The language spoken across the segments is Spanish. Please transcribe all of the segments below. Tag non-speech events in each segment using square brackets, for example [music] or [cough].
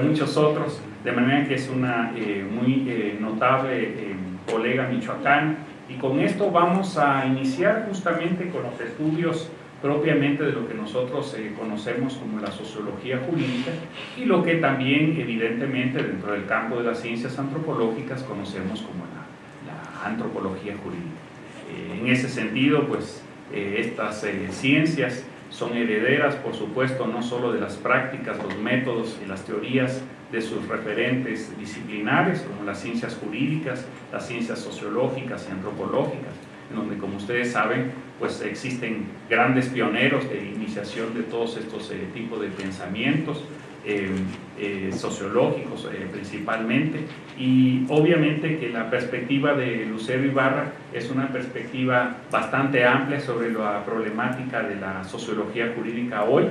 muchos otros, de manera que es una eh, muy eh, notable eh, colega michoacana. Y con esto vamos a iniciar justamente con los estudios propiamente de lo que nosotros conocemos como la sociología jurídica y lo que también evidentemente dentro del campo de las ciencias antropológicas conocemos como la, la antropología jurídica. en ese sentido, pues estas ciencias son herederas, por supuesto, no solo de las prácticas, los métodos y las teorías de sus referentes disciplinares, como las ciencias jurídicas, las ciencias sociológicas y antropológicas, en donde, como ustedes saben, pues existen grandes pioneros de iniciación de todos estos eh, tipos de pensamientos, eh, eh, sociológicos principalmente, y obviamente que la perspectiva de Lucero Ibarra es una perspectiva bastante amplia sobre la problemática de la sociología jurídica hoy,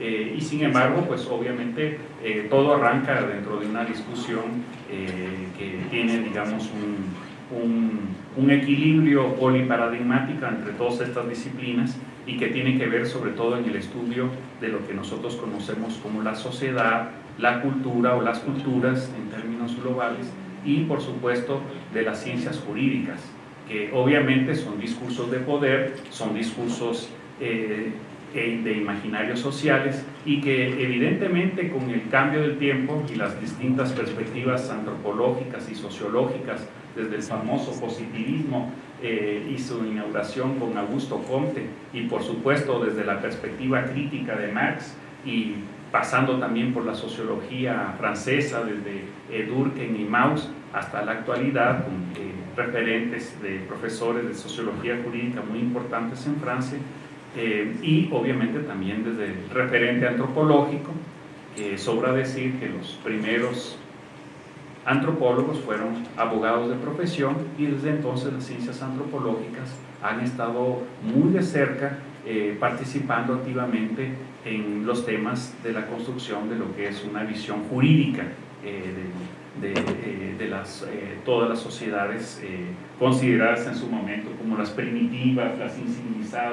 eh, y sin embargo, pues obviamente eh, todo arranca dentro de una discusión eh, que tiene, digamos, un, un, un, equilibrio poliparadigmático entre todas estas disciplinas y que tiene que ver sobre todo en el estudio de lo que nosotros conocemos como la sociedad, la cultura o las culturas en términos globales y por supuesto de las ciencias jurídicas, que obviamente son discursos de poder, son discursos eh, de imaginarios sociales y que evidentemente con el cambio del tiempo y las distintas perspectivas antropológicas y sociológicas desde el famoso positivismo eh, y su inauguración con Augusto Comte y por supuesto desde la perspectiva crítica de Marx y pasando también por la sociología francesa desde Durkheim y Mauss hasta la actualidad con eh, referentes de profesores de sociología jurídica muy importantes en Francia eh, y obviamente también desde el referente antropológico, que sobra decir que los primeros antropólogos fueron abogados de profesión y desde entonces las ciencias antropológicas han estado muy de cerca eh, participando activamente en los temas de la construcción de lo que es una visión jurídica eh, de, de, las, todas las sociedades consideradas en su momento como las primitivas, las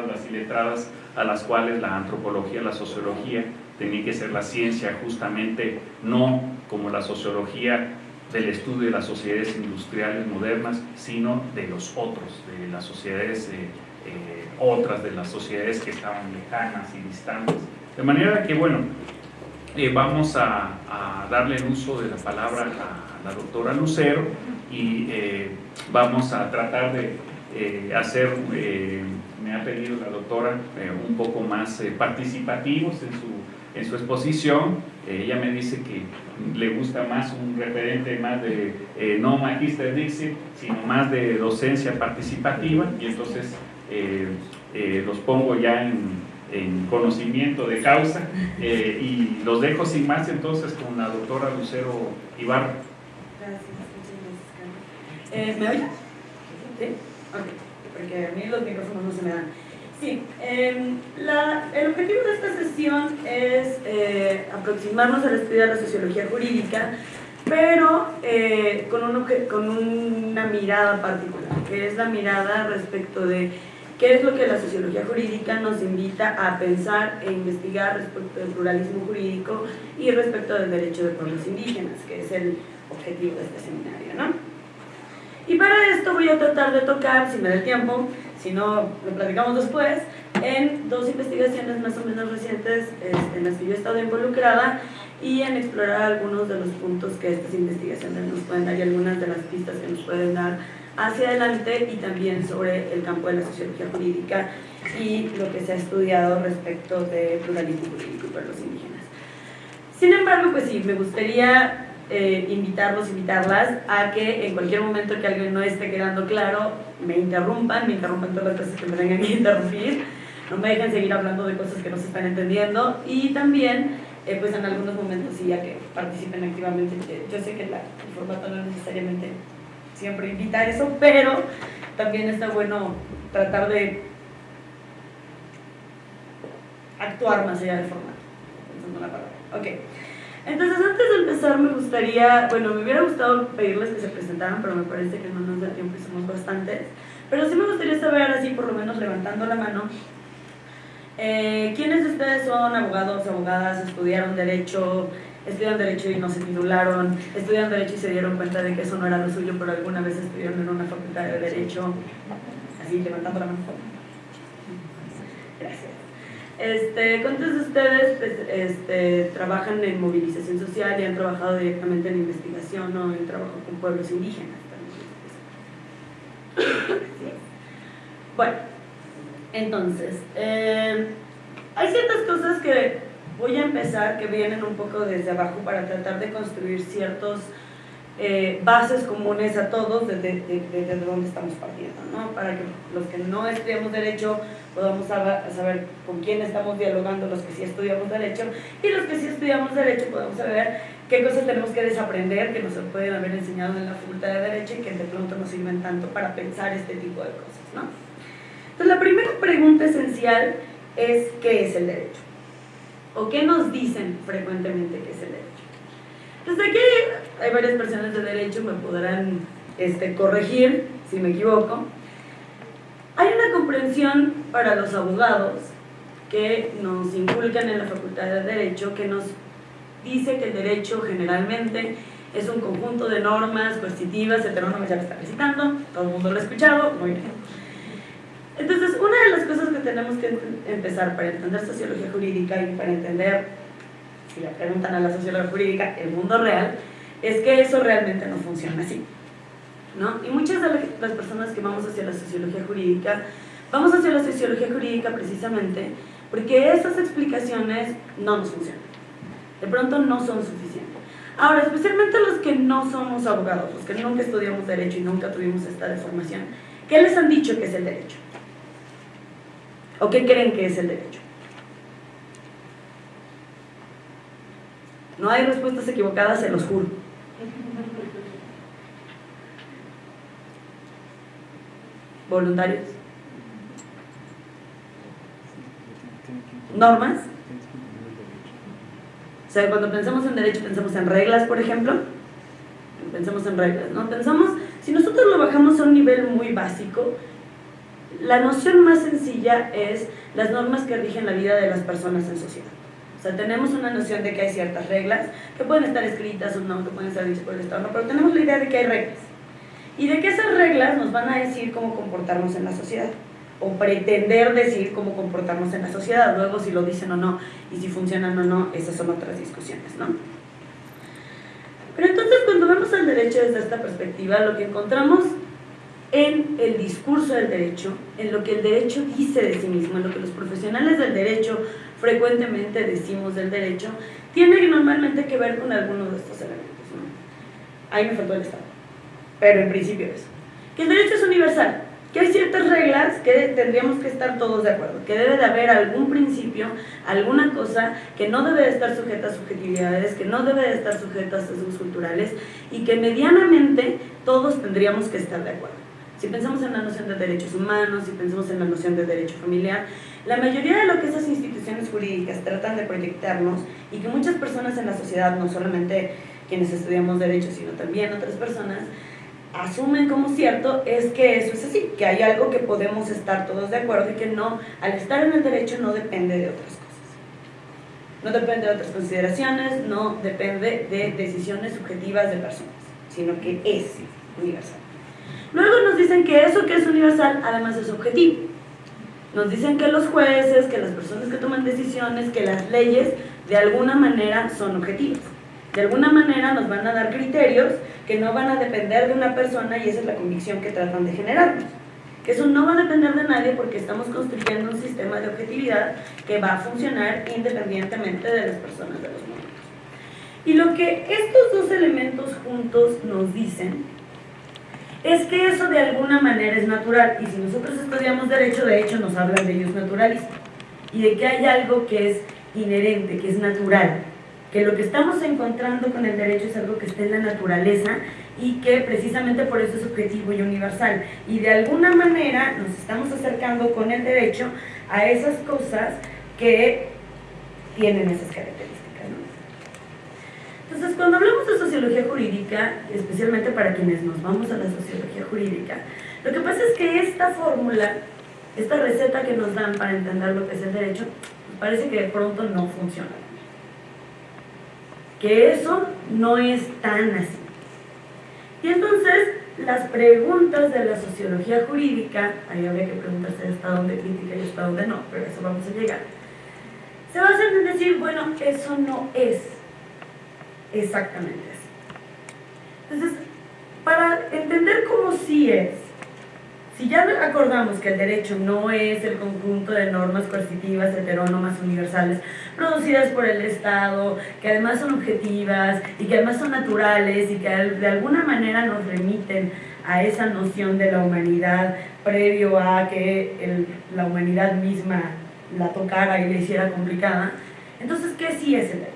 las iletradas, a las cuales la antropología, la sociología, tenía que ser la ciencia justamente no como la sociología del estudio de las sociedades industriales modernas, sino de los otros, de las sociedades eh, eh, otras, de las sociedades que estaban lejanas y distantes. De manera que, bueno, eh, vamos a, darle el uso de la palabra a la doctora Lucero y vamos a tratar de hacer me ha pedido la doctora eh, un poco más eh, participativos en su, en su exposición. Eh, ella me dice que le gusta más un referente más de no magister Dixit, sino más de docencia participativa y entonces los pongo ya en, en conocimiento de causa y los dejo sin más entonces con la doctora Lucero Ibarra. Gracias, ¿Me oye? ¿Sí? Okay porque a mí los micrófonos no se me dan. Sí, em, el objetivo de esta sesión es eh, aproximarnos al estudio de la sociología jurídica, pero eh, con una mirada particular, que es la mirada respecto de qué es lo que la sociología jurídica nos invita a pensar e investigar respecto del pluralismo jurídico y respecto del derecho de pueblos indígenas, que es el objetivo de este seminario. ¿no? Y para esto voy a tratar de tocar, si me da el tiempo, si no lo platicamos después, en dos investigaciones más o menos recientes este, en las que yo he estado involucrada y en explorar algunos de los puntos que estas investigaciones nos pueden dar y algunas de las pistas que nos pueden dar hacia adelante y también sobre el campo de la sociología jurídica y lo que se ha estudiado respecto de pluralismo jurídico para los indígenas. Sin embargo, pues sí, me gustaría eh, invitarlos, invitarlas a que en cualquier momento que alguien no esté quedando claro, me interrumpan, me interrumpan todas las cosas que me tengan que interrumpir, no me dejen seguir hablando de cosas que no se están entendiendo y también, eh, pues en algunos momentos sí, ya que participen activamente. Yo sé que el formato no necesariamente siempre invita a eso, pero también está bueno tratar de actuar más allá del formato. Pensando la palabra. Ok. Entonces, antes de empezar, me gustaría, bueno, me hubiera gustado pedirles que se presentaran, pero me parece que no nos da tiempo y somos bastantes. Pero sí me gustaría saber, así por lo menos levantando la mano, eh, ¿quiénes de ustedes son abogados, abogadas, estudiaron Derecho, estudian Derecho y no se titularon, estudian Derecho y se dieron cuenta de que eso no era lo suyo, pero alguna vez estudiaron en una facultad de Derecho, así levantando la mano. Gracias. Este, ¿Cuántos de ustedes pues, este, trabajan en movilización social y han trabajado directamente en investigación o en trabajo con pueblos indígenas? Bueno, entonces, eh, hay ciertas cosas que voy a empezar que vienen un poco desde abajo para tratar de construir ciertos eh, bases comunes a todos desde, desde, donde estamos partiendo, ¿no? Para que los que no estudiamos Derecho podamos saber con quién estamos dialogando, los que sí estudiamos Derecho, y los que sí estudiamos Derecho podamos saber qué cosas tenemos que desaprender que nos pueden haber enseñado en la Facultad de Derecho y que de pronto nos sirven tanto para pensar este tipo de cosas, ¿no? Entonces la primera pregunta esencial es ¿qué es el derecho? ¿O qué nos dicen frecuentemente que es el derecho? Desde aquí hay varias personas de derecho, me podrán este, corregir si me equivoco. Hay una comprensión para los abogados que nos inculcan en la Facultad de Derecho que nos dice que el derecho generalmente es un conjunto de normas coercitivas, heterónomas ya lo está recitando, todo el mundo lo ha escuchado, muy bien. Entonces, una de las cosas que tenemos que empezar para entender sociología jurídica y para entender, si le preguntan a la sociología jurídica, el mundo real, es que eso realmente no funciona así. ¿no? Y muchas de las personas que vamos hacia la sociología jurídica, vamos hacia la sociología jurídica precisamente porque esas explicaciones no nos funcionan. De pronto no son suficientes. Ahora, especialmente los que no somos abogados, los que nunca estudiamos derecho y nunca tuvimos esta deformación, ¿qué les han dicho que es el derecho? ¿O qué creen que es el derecho? No hay respuestas equivocadas, se los juro. ¿Voluntarios? ¿Normas? O sea, cuando pensamos en derecho, pensamos en reglas, por ejemplo. Pensamos en reglas, ¿no? Pensamos, si nosotros lo bajamos a un nivel muy básico, la noción más sencilla es las normas que rigen la vida de las personas en sociedad. O sea, tenemos una noción de que hay ciertas reglas que pueden estar escritas o no, que pueden estar dichas por el Estado, no, pero tenemos la idea de que hay reglas. Y de que esas reglas nos van a decir cómo comportarnos en la sociedad o pretender decir cómo comportarnos en la sociedad. Luego si lo dicen o no y si funcionan o no, esas son otras discusiones, ¿no? Pero entonces cuando vemos el derecho desde esta perspectiva, lo que encontramos en el discurso del derecho, en lo que el derecho dice de sí mismo, en lo que los profesionales del derecho frecuentemente decimos del derecho, tiene normalmente que ver con algunos de estos elementos. Ahí me faltó el Estado, pero en principio es que el derecho es universal, que hay ciertas reglas que tendríamos que estar todos de acuerdo, que debe de haber algún principio, alguna cosa que no debe de estar sujeta a subjetividades, que no debe de estar sujeta a sesgos culturales y que medianamente todos tendríamos que estar de acuerdo. Si pensamos en la noción de derechos humanos, si pensamos en la noción de derecho familiar, la mayoría de lo que esas instituciones jurídicas tratan de proyectarnos y que muchas personas en la sociedad, no solamente quienes estudiamos derecho, sino también otras personas, asumen como cierto es que eso es así, que hay algo que podemos estar todos de acuerdo y que no, al estar en el derecho no depende de otras cosas. No depende de otras consideraciones, no depende de decisiones subjetivas de personas, sino que es universal. Luego nos dicen que eso que es universal además es objetivo. Nos dicen que los jueces, que las personas que toman decisiones, que las leyes de alguna manera son objetivas. De alguna manera nos van a dar criterios que no van a depender de una persona y esa es la convicción que tratan de generarnos. Que eso no va a depender de nadie porque estamos construyendo un sistema de objetividad que va a funcionar independientemente de las personas de los momentos. Y lo que estos dos elementos juntos nos dicen es que eso de alguna manera es natural y si nosotros estudiamos derecho, de hecho nos hablan de ellos naturalistas y de que hay algo que es inherente, que es natural, que lo que estamos encontrando con el derecho es algo que está en la naturaleza y que precisamente por eso es objetivo y universal. Y de alguna manera nos estamos acercando con el derecho a esas cosas que tienen esas características. Entonces, cuando hablamos de sociología jurídica, especialmente para quienes nos vamos a la sociología jurídica, lo que pasa es que esta fórmula, esta receta que nos dan para entender lo que es el derecho, parece que de pronto no funciona. que eso no es tan así. Y entonces, las preguntas de la sociología jurídica, ahí habría que preguntarse hasta dónde crítica y hasta dónde no, pero a eso vamos a llegar, se basan en decir, bueno, eso no es exactamente. Entonces, para entender cómo sí es, si ya acordamos que el derecho no es el conjunto de normas coercitivas heterónomas universales producidas por el Estado, que además son objetivas y que además son naturales y que de alguna manera nos remiten a esa noción de la humanidad previo a que la humanidad misma la tocara y la hiciera complicada, entonces, ¿qué sí es el derecho?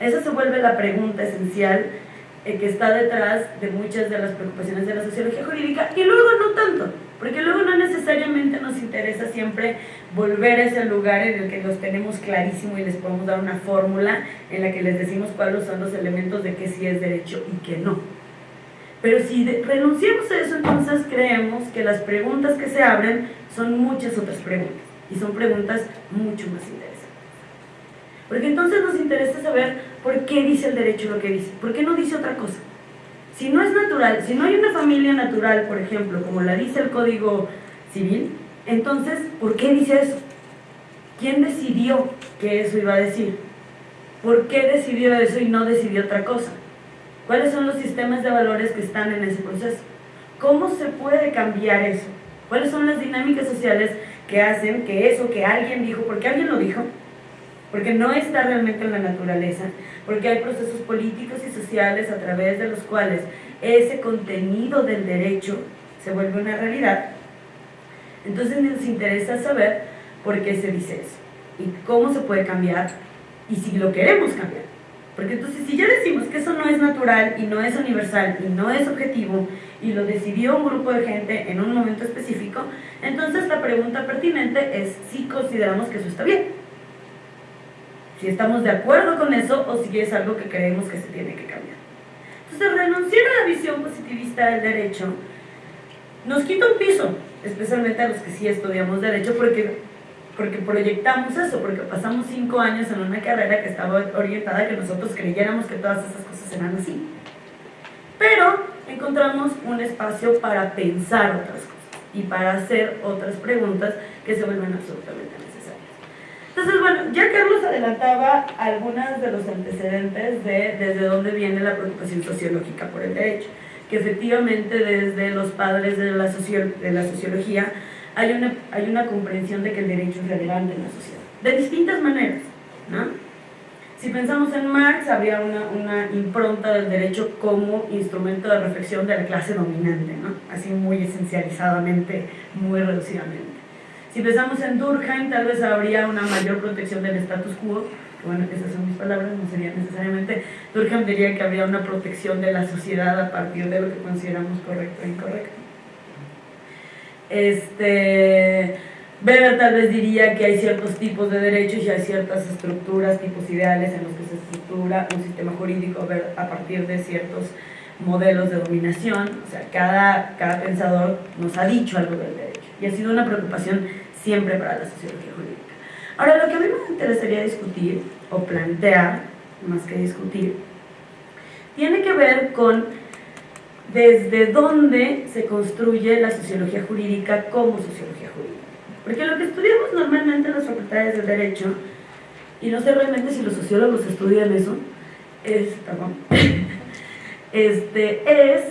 Esa se vuelve la pregunta esencial eh, que está detrás de muchas de las preocupaciones de la sociología jurídica y luego no tanto, porque luego no necesariamente nos interesa siempre volver a ese lugar en el que los tenemos clarísimo y les podemos dar una fórmula en la que les decimos cuáles son los elementos de que sí es derecho y que no. Pero si renunciamos a eso, entonces creemos que las preguntas que se abren son muchas otras preguntas y son preguntas mucho más interesantes. Porque entonces nos interesa saber por qué dice el derecho lo que dice, por qué no dice otra cosa. Si no es natural, si no hay una familia natural, por ejemplo, como la dice el Código Civil, entonces, ¿por qué dice eso? ¿Quién decidió que eso iba a decir? ¿Por qué decidió eso y no decidió otra cosa? ¿Cuáles son los sistemas de valores que están en ese proceso? ¿Cómo se puede cambiar eso? ¿Cuáles son las dinámicas sociales que hacen que eso que alguien dijo, porque alguien lo dijo, porque no está realmente en la naturaleza, porque hay procesos políticos y sociales a través de los cuales ese contenido del derecho se vuelve una realidad. Entonces nos interesa saber por qué se dice eso y cómo se puede cambiar y si lo queremos cambiar. Porque entonces si ya decimos que eso no es natural y no es universal y no es objetivo y lo decidió un grupo de gente en un momento específico, entonces la pregunta pertinente es si consideramos que eso está bien si estamos de acuerdo con eso o si es algo que creemos que se tiene que cambiar. Entonces, renunciar a la visión positivista del derecho nos quita un piso, especialmente a los que sí estudiamos derecho, porque, porque proyectamos eso, porque pasamos cinco años en una carrera que estaba orientada a que nosotros creyéramos que todas esas cosas eran así. Pero encontramos un espacio para pensar otras cosas y para hacer otras preguntas que se vuelven absolutamente entonces, bueno, ya Carlos adelantaba algunos de los antecedentes de desde dónde viene la preocupación sociológica por el derecho, que efectivamente desde los padres de la, de la sociología hay una, hay una comprensión de que el derecho es relevante en la sociedad, de distintas maneras, ¿no? Si pensamos en Marx, habría una, una, impronta del derecho como instrumento de reflexión de la clase dominante, ¿no? así muy esencializadamente, muy reducidamente. Si pensamos en Durkheim, tal vez habría una mayor protección del status quo, bueno, esas son mis palabras, no sería necesariamente. Durkheim diría que habría una protección de la sociedad a partir de lo que consideramos correcto e incorrecto. Este, Weber tal vez diría que hay ciertos tipos de derechos y hay ciertas estructuras, tipos ideales en los que se estructura un sistema jurídico a partir de ciertos modelos de dominación. O sea, cada, cada pensador nos ha dicho algo del derecho y ha sido una preocupación siempre para la sociología jurídica. Ahora, lo que a mí me interesaría discutir o plantear, más que discutir, tiene que ver con desde dónde se construye la sociología jurídica como sociología jurídica. Porque lo que estudiamos normalmente en las facultades de Derecho, y no sé realmente si los sociólogos estudian eso, es, perdón, [laughs] este, es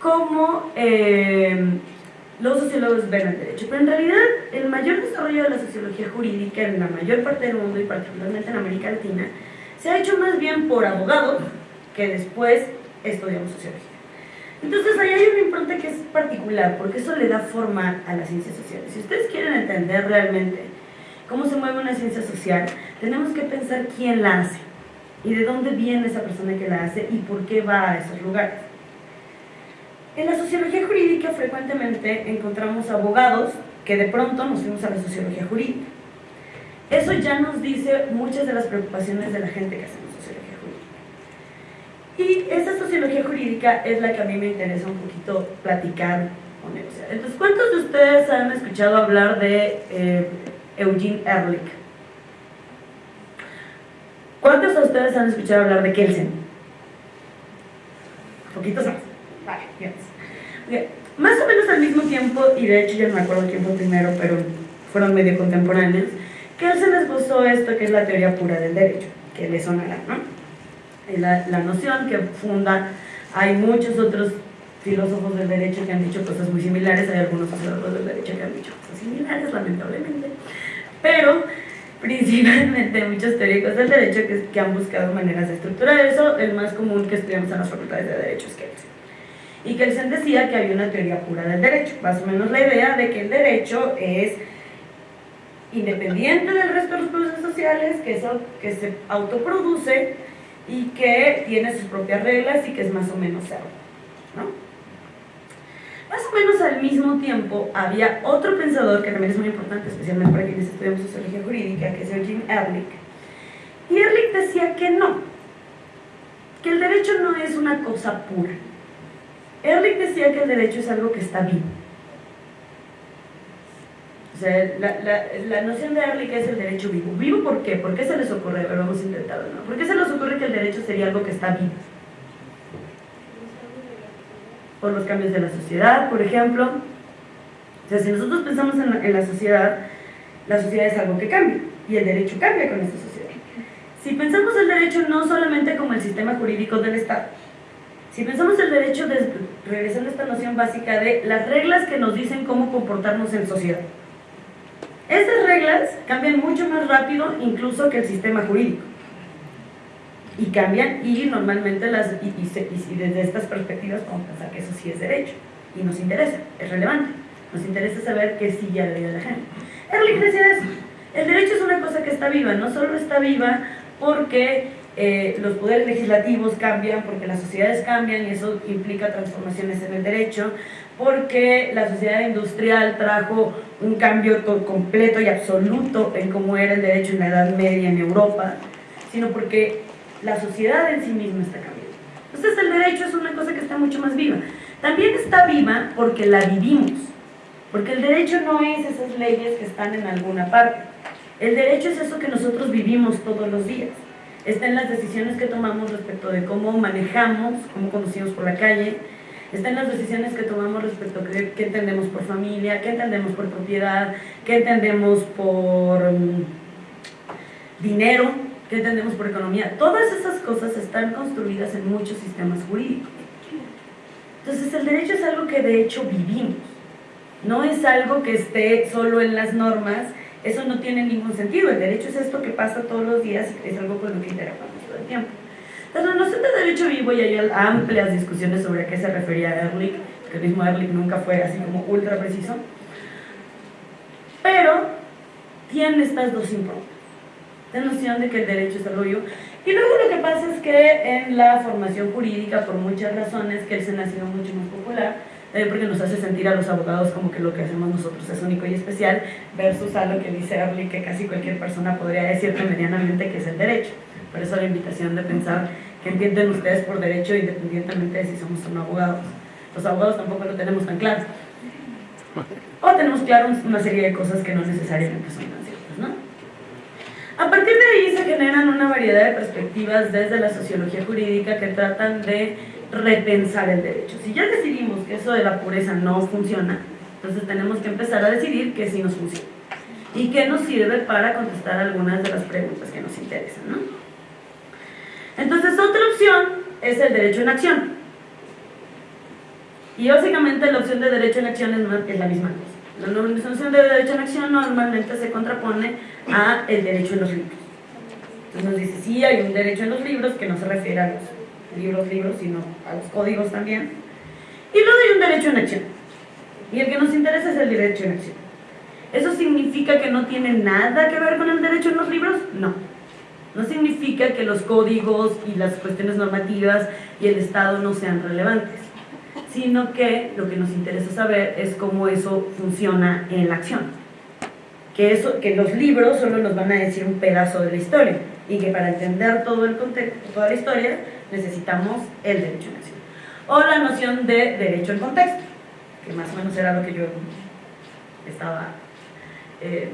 cómo eh, los sociólogos ven el derecho, pero en realidad el mayor desarrollo de la sociología jurídica en la mayor parte del mundo y particularmente en América Latina se ha hecho más bien por abogados que después estudiamos sociología. Entonces ahí hay una impronta que es particular porque eso le da forma a las ciencias sociales. Si ustedes quieren entender realmente cómo se mueve una ciencia social, tenemos que pensar quién la hace y de dónde viene esa persona que la hace y por qué va a esos lugares. En la sociología jurídica frecuentemente encontramos abogados que de pronto nos fuimos a la sociología jurídica. Eso ya nos dice muchas de las preocupaciones de la gente que hacemos sociología jurídica. Y esa sociología jurídica es la que a mí me interesa un poquito platicar o negociar. Entonces, ¿cuántos de ustedes han escuchado hablar de eh, Eugene Ehrlich? ¿Cuántos ustedes han escuchado hablar de Kelsen? Poquitos más. Vale, bien. Más o menos al mismo tiempo, y de hecho yo no me acuerdo quién fue primero, pero fueron medio contemporáneos, Kelsen esbozó esto que es la teoría pura del derecho, que le sonará, ¿no? La, la noción que funda, hay muchos otros filósofos del derecho que han dicho cosas muy similares, hay algunos filósofos del derecho que han dicho cosas similares, lamentablemente, pero principalmente muchos teóricos del derecho que, que, han buscado maneras de estructurar eso, el más común que estudiamos en las facultades de derecho es Kelsen. Y Kelsen decía que había una teoría pura del derecho, más o menos la idea de que el derecho es independiente del resto de los procesos sociales, que, eso, que se autoproduce y que tiene sus propias reglas y que es más o menos cerrado. ¿no? Más o menos al mismo tiempo había otro pensador que también es muy importante, especialmente para quienes estudiamos sociología jurídica, que es Eugene Ehrlich. Y Ehrlich decía que no, que el derecho no es una cosa pura. Ehrlich decía que el derecho es algo que está vivo. O sea, la, la, la, noción de Ehrlich es el derecho vivo. ¿Vivo por qué? ¿Por qué se les ocurre? Vamos a intentarlo, ¿no? ¿Por qué se les ocurre que el derecho sería algo que está vivo? por los cambios de la sociedad, por ejemplo. O sea, si nosotros pensamos en la, en la sociedad, la sociedad es algo que cambia y el derecho cambia con esta sociedad. Si pensamos el derecho no solamente como el sistema jurídico del Estado, si pensamos el derecho, de, regresando a esta noción básica de las reglas que nos dicen cómo comportarnos en sociedad. Estas reglas cambian mucho más rápido incluso que el sistema jurídico. Y cambian y normalmente las y, desde estas perspectivas podemos pensar que eso sí es derecho y nos interesa, es relevante. Nos interesa saber que sí ya le la gente. Ehrlich decía eso. El derecho es una cosa que está viva, no solo está viva porque eh, los poderes legislativos cambian, porque las sociedades cambian y eso implica transformaciones en el derecho, porque la sociedad industrial trajo un cambio completo y absoluto en cómo era el derecho en la Edad Media en Europa, sino porque la sociedad en sí misma está cambiando. Entonces el derecho es una cosa que está mucho más viva. También está viva porque la vivimos, porque el derecho no es esas leyes que están en alguna parte. El derecho es eso que nosotros vivimos todos los días. Está en las decisiones que tomamos respecto de cómo manejamos, cómo conducimos por la calle, está en las decisiones que tomamos respecto a qué, entendemos por familia, qué entendemos por propiedad, qué entendemos por um, dinero, ¿Qué entendemos por economía? Todas esas cosas están construidas en muchos sistemas jurídicos. Entonces el derecho es algo que de hecho vivimos. No es algo que esté solo en las normas, eso no tiene ningún sentido. El derecho es esto que pasa todos los días y es algo con lo que interactuamos todo el tiempo. Entonces, la noción de derecho vivo, y hay amplias discusiones sobre a qué se refería Ehrlich, que el mismo Ehrlich nunca fue así como ultra preciso, pero tiene estas dos improntas la noción de que el derecho es algo vivo. Y luego lo que pasa es que en la formación jurídica, por muchas razones, que se ha sido mucho más popular, eh, porque nos hace sentir a los abogados como que lo que hacemos nosotros es único y especial, versus a lo que dice Early, que casi cualquier persona podría decirte medianamente que es el derecho. Por eso la invitación de pensar que entienden ustedes por derecho independientemente de si somos o no abogados. Los abogados tampoco lo tenemos tan claro. O tenemos claro una serie de cosas que no necesariamente son tan ciertas, ¿no? A partir de ahí se generan una variedad de perspectivas desde la sociología jurídica que tratan de repensar el derecho. Si ya decidimos que eso de la pureza no funciona, entonces tenemos que empezar a decidir qué sí nos funciona y qué nos sirve para contestar algunas de las preguntas que nos interesan. Entonces otra opción es el derecho en acción. Y básicamente la opción de derecho en acción es, la misma cosa. La noción de derecho en acción normalmente se contrapone a el derecho en los libros. Entonces nos dice, sí, hay un derecho en los libros que no se refiere a los libros, libros, sino a los códigos también. Y luego hay un derecho en acción. Y el que nos interesa es el derecho en acción. ¿Eso significa que no tiene nada que ver con el derecho en los libros? No. No significa que los códigos y las cuestiones normativas y el Estado no sean relevantes sino que lo que nos interesa saber es cómo eso funciona en la acción. Que, eso, que los libros solo nos van a decir un pedazo de la historia y que para entender todo el contexto, toda la historia necesitamos el derecho en acción. O la noción de derecho en contexto, que más o menos era lo que yo estaba eh,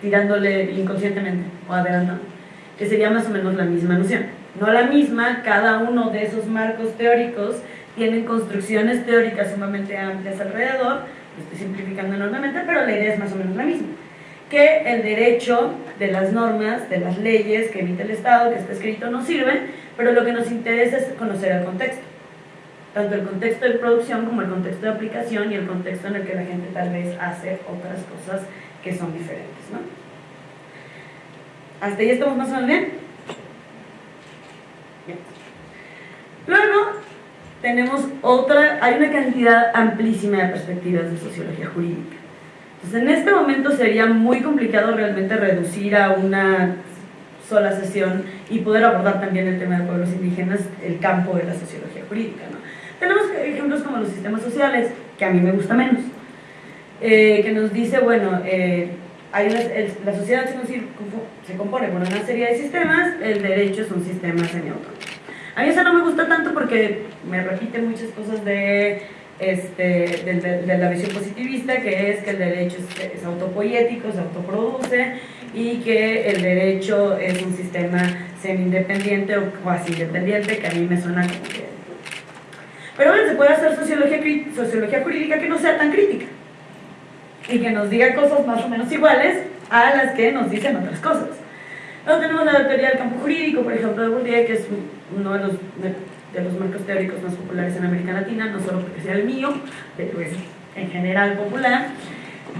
tirándole inconscientemente o adelantando. que sería más o menos la misma noción. No la misma, cada uno de esos marcos teóricos tienen construcciones teóricas sumamente amplias alrededor, estoy simplificando enormemente, pero la idea es más o menos la misma. Que el derecho de las normas, de las leyes que emite el Estado, que está escrito, no sirven, pero lo que nos interesa es conocer el contexto. Tanto el contexto de producción como el contexto de aplicación y el contexto en el que la gente tal vez hace otras cosas que son diferentes. ¿no? ¿Hasta ahí estamos más o menos bien? Luego, tenemos otra, hay una cantidad amplísima de perspectivas de sociología jurídica. Entonces, en este momento sería muy complicado realmente reducir a una sola sesión y poder abordar también el tema de pueblos indígenas, el campo de la sociología jurídica. ¿no? Tenemos ejemplos como los sistemas sociales, que a mí me gusta menos, eh, que nos dice, bueno, eh, hay la sociedad se compone por una serie de sistemas, el derecho es un sistema semiautónomo. A mí eso no me gusta tanto porque me repite muchas cosas de, este, de, la visión positivista, que es que el derecho es, autopoético, se autoproduce y que el derecho es un sistema semi-independiente o cuasi independiente, que a mí me suena como que... Pero bueno, se puede hacer sociología, sociología jurídica que no sea tan crítica y que nos diga cosas más o menos iguales a las que nos dicen otras cosas. Luego tenemos la teoría del campo jurídico, por ejemplo, de Bourdieu, que es uno de los, de, los marcos teóricos más populares en América Latina, no solo porque sea el mío, pero es en general popular,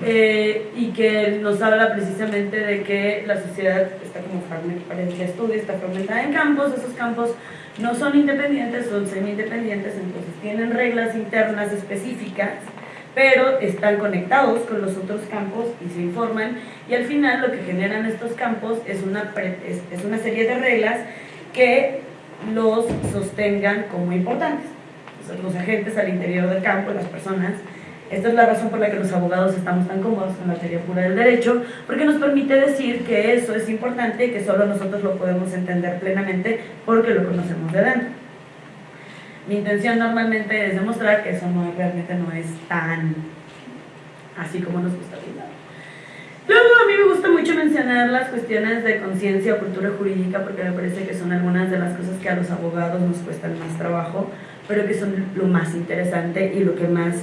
eh, y que nos habla precisamente de que la sociedad está como fragmentada, el estudio está fragmentada en campos, esos campos no son independientes, son semi-independientes, entonces tienen reglas internas específicas pero están conectados con los otros campos y se informan y al final lo que generan estos campos es una, es, una serie de reglas que los sostengan como importantes. los agentes al interior del campo, las personas, esta es la razón por la que los abogados estamos tan cómodos en la teoría pura del derecho, porque nos permite decir que eso es importante y que solo nosotros lo podemos entender plenamente porque lo conocemos de dentro. Mi intención normalmente es demostrar que eso realmente no es tan así como nos gusta pintar. Me gusta mucho mencionar las cuestiones de conciencia o cultura jurídica porque me parece que son algunas de las cosas que a los abogados nos cuestan más trabajo, pero que son lo más interesante y lo que más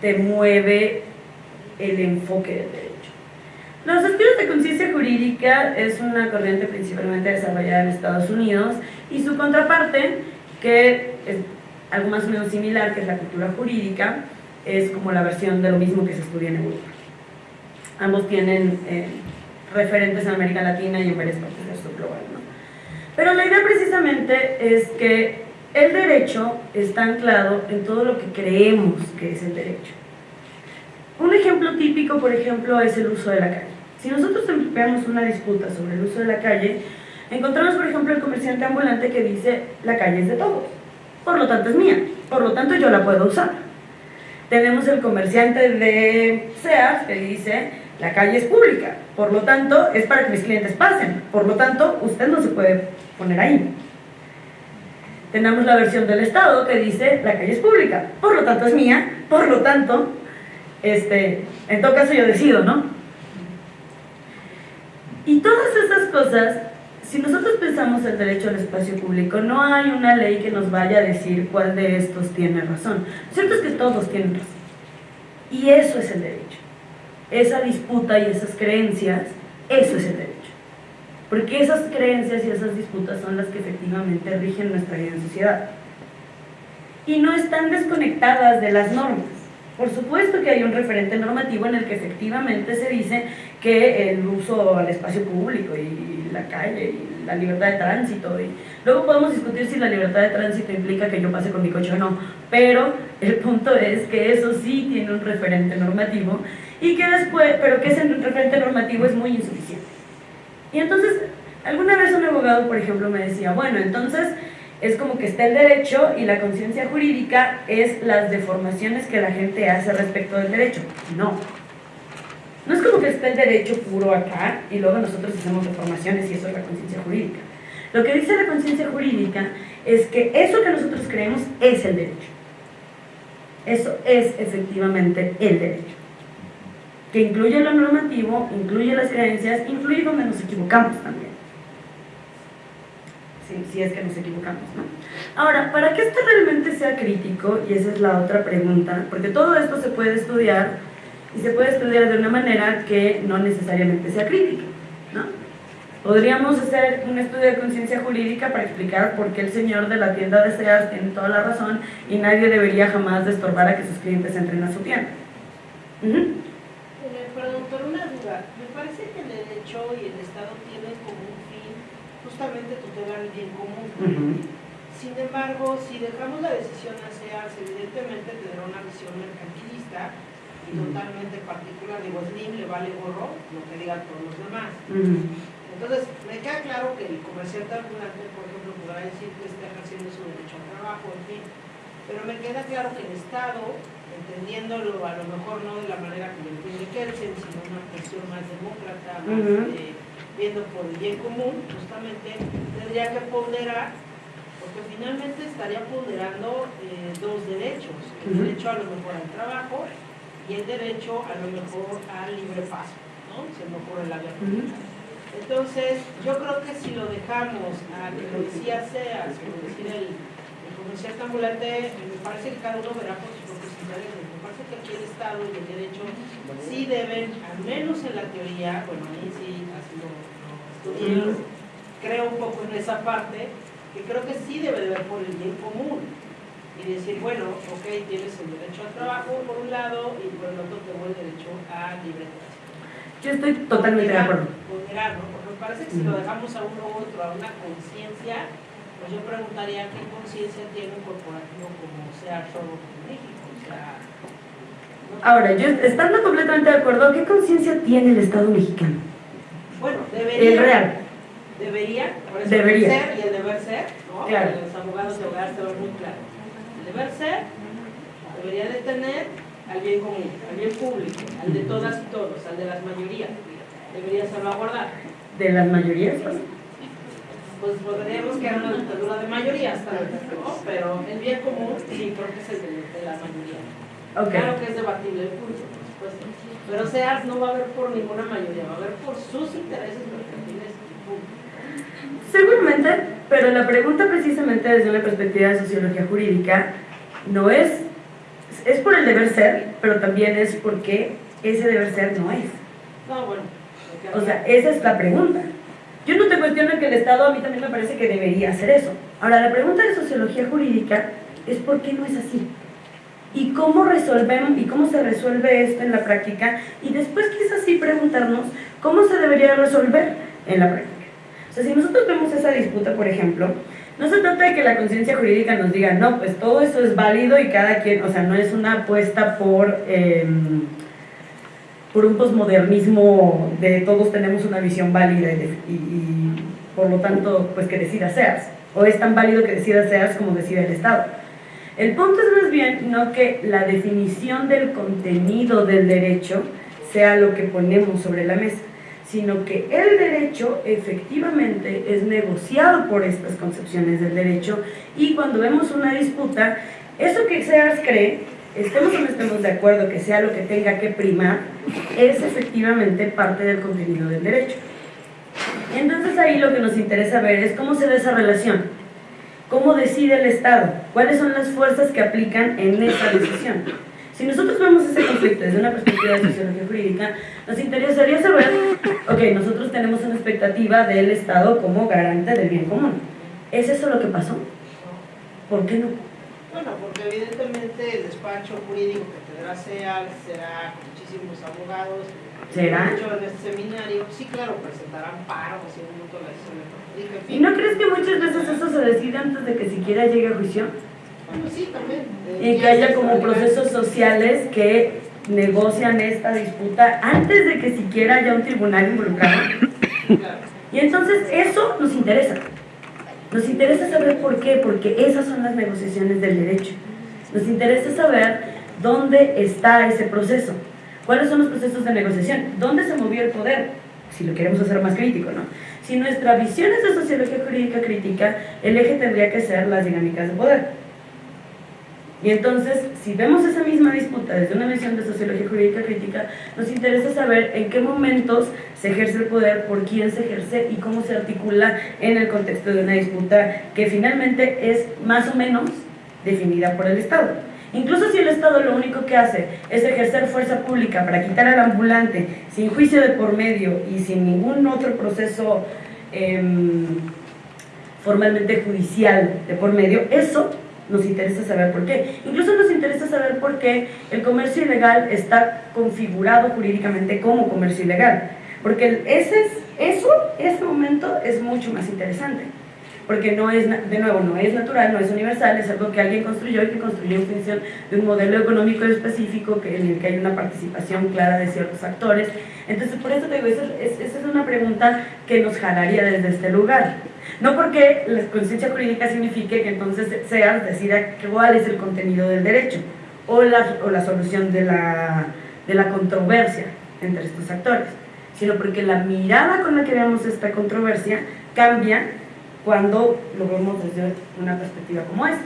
te mueve el enfoque del derecho. Los estudios de conciencia jurídica es una corriente principalmente desarrollada en Estados Unidos y su contraparte que es algo más o menos similar, que es la cultura jurídica, es como la versión de lo mismo que se estudia en Europa. Ambos tienen eh, referentes en América Latina y en varias partes del sur global. ¿no? Pero la idea precisamente es que el derecho está anclado en todo lo que creemos que es el derecho. Un ejemplo típico, por ejemplo, es el uso de la calle. Si nosotros vemos una disputa sobre el uso de la calle, encontramos, por ejemplo, el comerciante ambulante que dice la calle es de todos por lo tanto es mía, por lo tanto yo la puedo usar. Tenemos el comerciante de Sears que dice, la calle es pública, por lo tanto es para que mis clientes pasen, por lo tanto usted no se puede poner ahí. Tenemos la versión del Estado que dice, la calle es pública, por lo tanto es mía, por lo tanto, este, en todo caso yo decido, ¿no? Y todas esas cosas si nosotros pensamos el derecho al espacio público, no hay una ley que nos vaya a decir cuál de estos tiene razón. Lo cierto es que todos tienen razón. Y eso es el derecho. Esa disputa y esas creencias, eso es el derecho. Porque esas creencias y esas disputas son las que efectivamente rigen nuestra vida en sociedad. Y no están desconectadas de las normas. Por supuesto que hay un referente normativo en el que efectivamente se dice que el uso al espacio público y la calle y la libertad de tránsito. Y luego podemos discutir si la libertad de tránsito implica que yo pase con mi coche o no, pero el punto es que eso sí tiene un referente normativo y que después, pero que ese referente normativo es muy insuficiente. Y entonces, alguna vez un abogado, por ejemplo, me decía, bueno, entonces es como que está el derecho y la conciencia jurídica es las deformaciones que la gente hace respecto del derecho. No, no es como que esté el derecho puro acá y luego nosotros hacemos reformaciones y eso es la conciencia jurídica. Lo que dice la conciencia jurídica es que eso que nosotros creemos es el derecho. Eso es efectivamente el derecho. Que incluye lo normativo, incluye las creencias, incluye donde nos equivocamos también. si, es que nos equivocamos. Ahora, para que esto realmente sea crítico, y esa es la otra pregunta, porque todo esto se puede estudiar y se puede estudiar de una manera que no necesariamente sea crítica. ¿no? Podríamos hacer un estudio de conciencia jurídica para explicar por qué el señor de la tienda de Sears tiene toda la razón y nadie debería jamás de estorbar a que sus clientes entren a su tienda. Perdón, por una duda. Me parece que el derecho y el Estado tienen como un fin justamente tutelar el bien común. Sin embargo, si dejamos la decisión a SEARS, evidentemente tendrá una visión mercantilista y totalmente particular. Digo, Slim le vale gorro lo que digan todos los demás. Entonces, me queda claro que el comerciante ambulante, por ejemplo, podrá decir que está ejerciendo su derecho al trabajo, en fin. Pero me queda claro que el Estado entendiéndolo a lo mejor no de la manera que lo entiende Kelsen, sino una cuestión más demócrata, más eh, viendo por el bien común, justamente tendría que ponderar, porque finalmente estaría ponderando eh, dos derechos, el derecho a lo mejor al trabajo y el derecho a lo mejor al libre paso, ¿no? Se me ocurre la verdad. Entonces, yo creo que si lo dejamos a que lo decía sea, como decir el comerciante ambulante, me parece que cada uno verá por su me parece que aquí el Estado y el derecho sí deben, al menos en la teoría, bueno, a mí sí así lo, estudié, creo un poco en esa parte, que creo que sí debe de ver por el bien común y decir, bueno, ok, tienes el derecho al trabajo por un lado y por el otro tengo el derecho a libre Yo estoy totalmente de acuerdo. Porque me parece que si lo dejamos a uno u otro, a una conciencia, pues yo preguntaría qué conciencia tiene un corporativo como sea solo México. Ahora, yo estando completamente de acuerdo, ¿qué conciencia tiene el Estado mexicano? Bueno, debería. El real. Debería, por eso debería. El ser y el deber ser, ¿no? Claro. Los abogados y abogadas te muy claro. El deber ser debería de tener al bien común, al bien público, al de todas y todos, al de las mayorías. Debería salvaguardar. ¿De las mayorías? Pues podríamos quedar una dictadura de mayoría hasta ¿no? pero el bien común sí creo que es el de, la mayoría. Claro que es debatible el curso, por supuesto. Pero SEARS no va a haber por ninguna mayoría, va a haber por sus intereses mercantiles y Seguramente, pero la pregunta precisamente desde una perspectiva de sociología jurídica no es, es por el deber ser, pero también es porque ese deber ser no es. No, bueno. O sea, esa es la pregunta. Yo no te cuestiono que el Estado a mí también me parece que debería hacer eso. Ahora, la pregunta de sociología jurídica es por qué no es así. Y cómo resolvemos y cómo se resuelve esto en la práctica y después quizás sí preguntarnos cómo se debería resolver en la práctica. O sea, si nosotros vemos esa disputa, por ejemplo, no se trata de que la conciencia jurídica nos diga, no, pues todo eso es válido y cada quien, o sea, no es una apuesta por... Em, por un posmodernismo de todos tenemos una visión válida y, por lo tanto, pues que decida SEARS. O es tan válido que decida SEARS como decida el Estado. El punto es más bien no que la definición del contenido del derecho sea lo que ponemos sobre la mesa, sino que el derecho efectivamente es negociado por estas concepciones del derecho y cuando vemos una disputa, eso que SEARS cree estemos o no estemos de acuerdo que sea lo que tenga que primar, es efectivamente parte del contenido del derecho. Entonces ahí lo que nos interesa ver es cómo se da esa relación, cómo decide el Estado, cuáles son las fuerzas que aplican en esa decisión. Si nosotros vemos ese conflicto desde una perspectiva de sociología jurídica, nos interesaría saber, ok, nosotros tenemos una expectativa del Estado como garante del bien común. ¿Es eso lo que pasó? ¿Por qué no? Bueno, porque evidentemente el despacho jurídico que tendrá SEAL será con muchísimos abogados. ¿Será? Mucho en este seminario, sí, claro, presentarán paros y un montón de ¿Y no crees que muchas veces eso se decide antes de que siquiera llegue a juicio? Bueno, sí, también. y que haya como procesos sociales que negocian esta disputa antes de que siquiera haya un tribunal involucrado. Claro. Y entonces eso nos interesa. Nos interesa saber por qué, porque esas son las negociaciones del derecho. Nos interesa saber dónde está ese proceso, cuáles son los procesos de negociación, dónde se movió el poder, si lo queremos hacer más crítico, ¿no? Si nuestra visión es de sociología jurídica crítica, el eje tendría que ser las dinámicas de poder. Y entonces, si vemos esa misma disputa desde una visión de sociología jurídica crítica, nos interesa saber en qué momentos se ejerce el poder, por quién se ejerce y cómo se articula en el contexto de una disputa que finalmente es más o menos definida por el Estado. Incluso si el Estado lo único que hace es ejercer fuerza pública para quitar al ambulante sin juicio de por medio y sin ningún otro proceso em, formalmente judicial de por medio, eso nos interesa saber por qué. Incluso nos interesa saber por qué el comercio ilegal está configurado jurídicamente como comercio ilegal. Porque ese es, eso, ese momento es mucho más interesante. Porque no es, de nuevo, no es natural, no es universal, es algo que alguien construyó y que construyó en función de un modelo económico específico en el que hay una participación clara de ciertos actores. Entonces, por eso te digo, esa es, es una pregunta que nos jalaría desde este lugar. [laughs] No porque la conciencia jurídica signifique que entonces SEAS decida cuál es el contenido del derecho o la, o la solución de la, de la controversia entre estos actores sino porque la mirada con la que vemos esta controversia cambia cuando lo vemos desde una perspectiva como esta.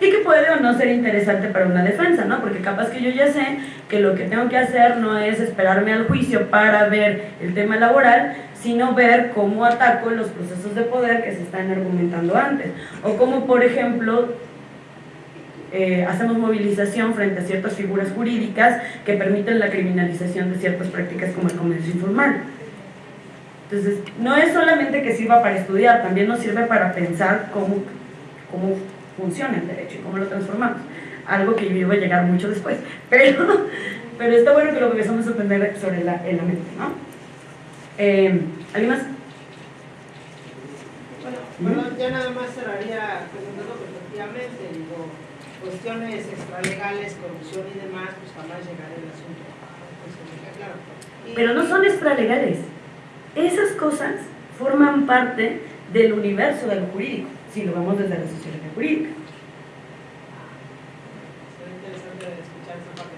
Y que puede o no ser interesante para una defensa, ¿no? Porque capaz que yo ya sé que lo que tengo que hacer no es esperarme al juicio para ver el tema laboral, sino ver cómo ataco los procesos de poder que se están argumentando antes. O cómo, por ejemplo, eh, hacemos movilización frente a ciertas figuras jurídicas que permiten la criminalización de ciertas prácticas como el comercio informal. Entonces, no es solamente que sirva para estudiar, también nos sirve para pensar cómo, cómo funciona el derecho y cómo lo transformamos. Algo que yo iba a llegar mucho después, [laughs] pero, pero está bueno que lo empezamos a aprender sobre la, la mente, ¿no? Eh, ¿Alguien más? Bueno, bueno, ya nada más cerraría preguntando que efectivamente, digo, cuestiones extralegales, corrupción y demás, pues jamás llegará el asunto. Pues, Pero no son extralegales. Esas cosas forman parte del universo de lo jurídico, si lo vemos desde la sociología jurídica. Será interesante escuchar esa parte.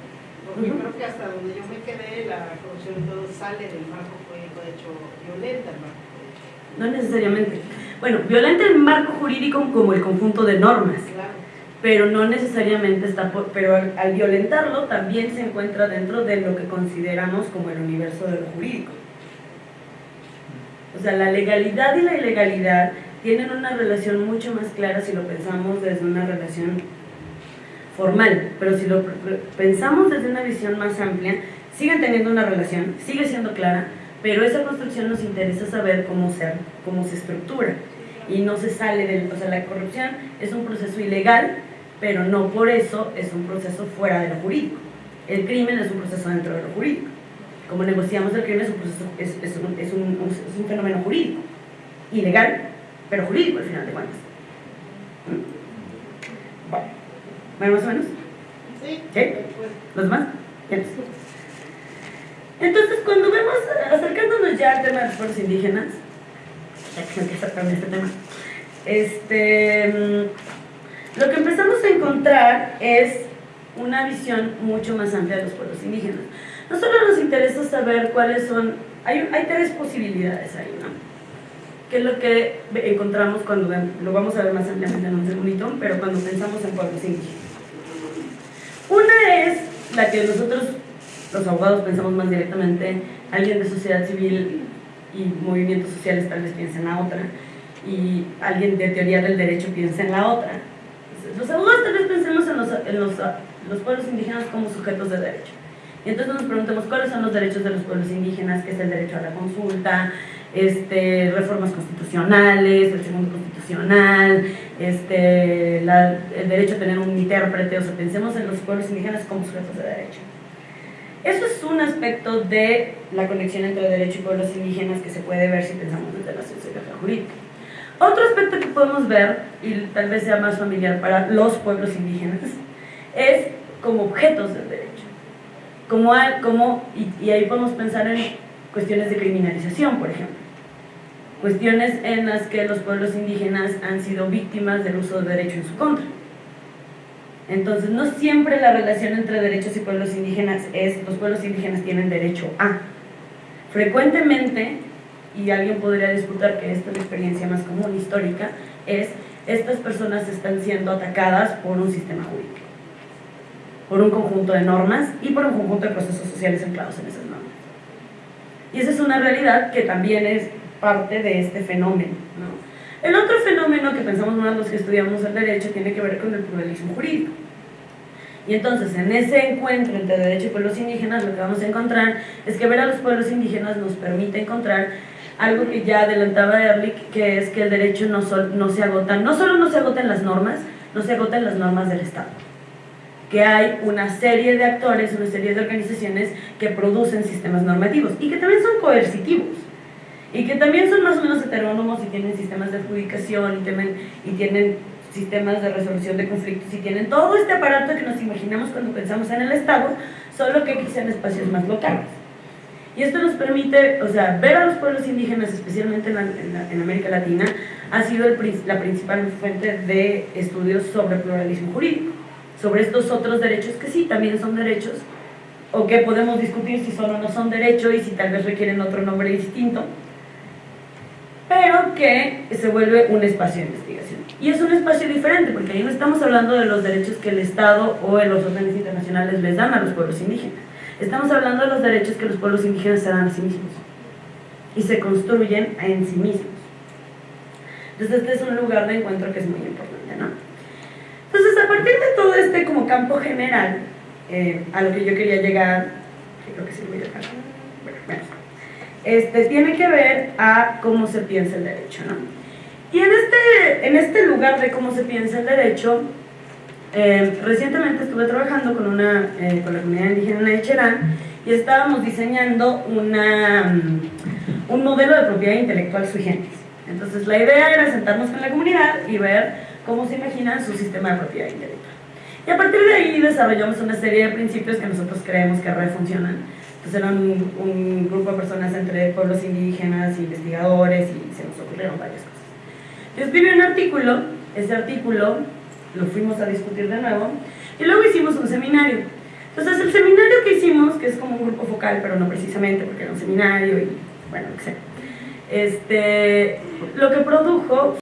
Porque creo que hasta donde yo me quedé, la corrupción y todo sale del marco jurídico, de hecho, violenta el marco jurídico. No necesariamente. Bueno, violenta el marco jurídico como el conjunto de normas. Claro pero no necesariamente está por, pero al, violentarlo también se encuentra dentro de lo que consideramos como el universo de lo jurídico. O sea, la legalidad y la ilegalidad tienen una relación mucho más clara si lo pensamos desde una relación formal, pero si lo pensamos desde una visión más amplia, siguen teniendo una relación, sigue siendo clara, pero esa construcción nos interesa saber cómo se, cómo se estructura y no se sale del, o sea, la corrupción es un proceso ilegal pero no por eso es un proceso fuera de lo jurídico. El crimen es un proceso dentro de lo jurídico. Como negociamos el crimen es un, proceso, es, un, es, un, es un, fenómeno jurídico, ilegal, pero jurídico al final de cuentas. ¿Mm? Bueno, más o menos? Sí. ¿Sí? ¿Los demás? Entonces, cuando vemos, acercándonos ya al tema de los pueblos indígenas, ya que se empieza a este tema, este mm, lo que empezamos a encontrar es una visión mucho más amplia de los pueblos indígenas. No solo nos interesa saber cuáles son, hay, hay tres posibilidades ahí, ¿no? Que es lo que encontramos cuando, lo vamos a ver más ampliamente en un segundito, pero cuando pensamos en pueblos indígenas. Una es la que nosotros, los abogados, pensamos más directamente, alguien de sociedad civil y movimientos sociales tal vez piensa en la otra, y alguien de teoría del derecho piensa en la otra. Los abogados tal vez pensemos en, los, en los, los, pueblos indígenas como sujetos de derecho. Y entonces nos preguntemos cuáles son los derechos de los pueblos indígenas, que es el derecho a la consulta, este, reformas constitucionales, el segundo constitucional, este, el derecho a tener un intérprete, o sea, pensemos en los pueblos indígenas como sujetos de derecho. Eso es un aspecto de la conexión entre derecho y pueblos indígenas que se puede ver si pensamos desde la sociología jurídica. Otro aspecto que podemos ver, y tal vez sea más familiar para los pueblos indígenas, es como objetos del derecho. Como, como, y, ahí podemos pensar en cuestiones de criminalización, por ejemplo. Cuestiones en las que los pueblos indígenas han sido víctimas del uso del derecho en su contra. Entonces, no siempre la relación entre derechos y pueblos indígenas es los pueblos indígenas tienen derecho a. Frecuentemente y alguien podría disputar que esta es la experiencia más común histórica, es estas personas están siendo atacadas por un sistema jurídico, por un conjunto de normas y por un conjunto de procesos sociales anclados en esas normas. Y esa es una realidad que también es parte de este fenómeno. ¿no? El otro fenómeno que pensamos de los que estudiamos el derecho tiene que ver con el pluralismo jurídico. Y entonces, en ese encuentro entre derecho y pueblos indígenas, lo que vamos a encontrar es que ver a los pueblos indígenas nos permite encontrar algo que ya adelantaba Ehrlich, que es que el derecho no, no se agota, no solo no se agota en las normas, no se agota en las normas del Estado. Que hay una serie de actores, una serie de organizaciones que producen sistemas normativos y que también son coercitivos y que también son más o menos heterónomos y tienen sistemas de adjudicación y tienen, y tienen sistemas de resolución de conflictos y tienen todo este aparato que nos imaginamos cuando pensamos en el Estado, solo que quizá en espacios más locales. Y esto nos permite, o sea, ver a los pueblos indígenas, especialmente en, América Latina, ha sido la principal fuente de estudios sobre pluralismo jurídico, sobre estos otros derechos que sí, también son derechos, o que podemos discutir si son o no son derechos y si tal vez requieren otro nombre distinto, pero que se vuelve un espacio de investigación. Y es un espacio diferente, porque ahí no estamos hablando de los derechos que el Estado o los órdenes internacionales les dan a los pueblos indígenas. Estamos hablando de los derechos que los pueblos indígenas se dan a sí mismos y se construyen en sí mismos. Entonces este es un lugar de encuentro que es muy importante, ¿no? Entonces a partir de todo este como campo general, eh, a lo que yo quería llegar, creo que sí voy a dejar, bueno, este, tiene que ver a cómo se piensa el derecho, ¿no? Y en este, en este lugar de cómo se piensa el derecho, eh, recientemente estuve trabajando con, una, eh, con la comunidad indígena de Cherán y estábamos diseñando una, mm, un modelo de propiedad intelectual sui generis. Entonces la idea era sentarnos con la comunidad y ver cómo se imagina su sistema de propiedad intelectual. Y a partir de ahí desarrollamos una serie de principios que nosotros creemos que refuncionan. Eran un, un grupo de personas entre pueblos indígenas, investigadores y se nos ocurrieron varias cosas. Yo escribí un artículo, ese artículo lo fuimos a discutir de nuevo, y luego hicimos un seminario. Entonces el seminario que hicimos, que es como un grupo focal, pero no precisamente porque era un seminario y bueno, lo que sea, este, lo que produjo